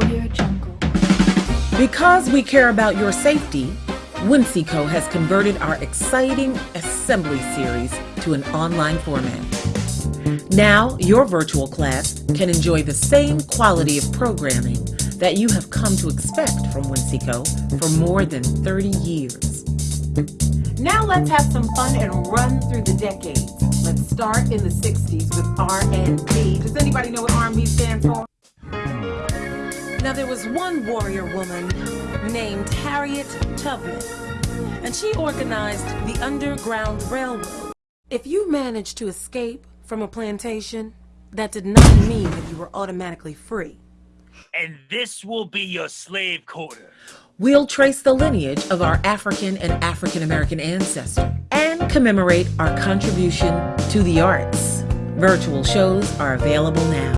Audio Jungle. Because we care about your safety, Whimsico has converted our exciting assembly series to an online format. Now, your virtual class can enjoy the same quality of programming that you have come to expect from Whimsico for more than 30 years. Now let's have some fun and run through the decades. Let's start in the 60s with R&B. Does anybody know what R&B stands for? Now there was one warrior woman named Harriet Tubman, and she organized the Underground Railroad. If you managed to escape from a plantation, that did not mean that you were automatically free. And this will be your slave quarter. We'll trace the lineage of our African and African American ancestors and commemorate our contribution to the arts. Virtual shows are available now.